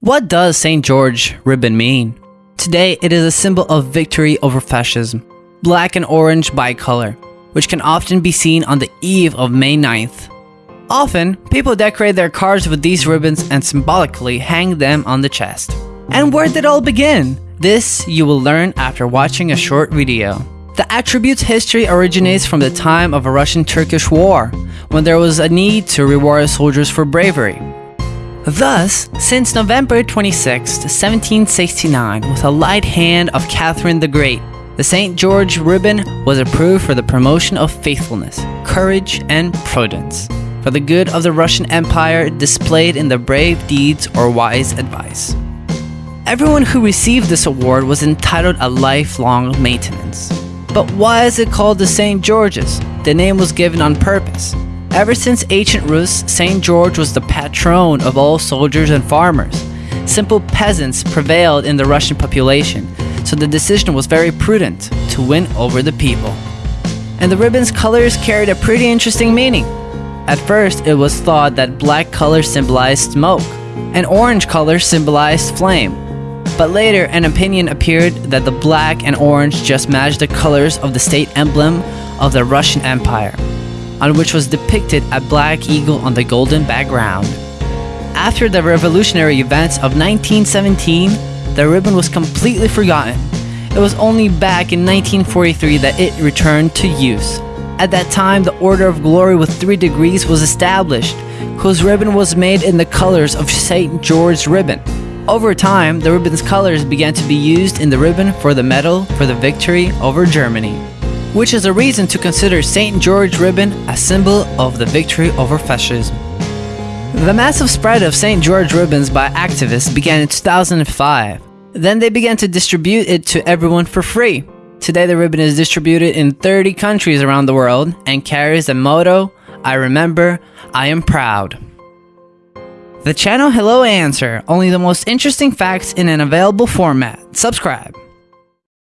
What does St. George ribbon mean? Today, it is a symbol of victory over fascism, black and orange bicolor, which can often be seen on the eve of May 9th. Often, people decorate their cars with these ribbons and symbolically hang them on the chest. And where did it all begin? This you will learn after watching a short video. The attribute's history originates from the time of a Russian-Turkish war, when there was a need to reward soldiers for bravery. Thus, since November 26, 1769, with a light hand of Catherine the Great, the St. George ribbon was approved for the promotion of faithfulness, courage, and prudence, for the good of the Russian Empire displayed in the brave deeds or wise advice. Everyone who received this award was entitled a lifelong maintenance. But why is it called the St. George's? The name was given on purpose. Ever since ancient Rus, St. George was the patron of all soldiers and farmers. Simple peasants prevailed in the Russian population, so the decision was very prudent to win over the people. And the ribbon's colors carried a pretty interesting meaning. At first, it was thought that black color symbolized smoke, and orange color symbolized flame. But later, an opinion appeared that the black and orange just matched the colors of the state emblem of the Russian Empire, on which was depicted a black eagle on the golden background. After the revolutionary events of 1917, the ribbon was completely forgotten. It was only back in 1943 that it returned to use. At that time, the Order of Glory with three degrees was established, whose ribbon was made in the colors of St. George's ribbon. Over time, the ribbon's colors began to be used in the ribbon for the medal for the victory over Germany, which is a reason to consider St. George ribbon a symbol of the victory over fascism. The massive spread of St. George ribbons by activists began in 2005. Then they began to distribute it to everyone for free. Today the ribbon is distributed in 30 countries around the world and carries the motto, I remember, I am proud. The channel Hello Answer, only the most interesting facts in an available format. Subscribe.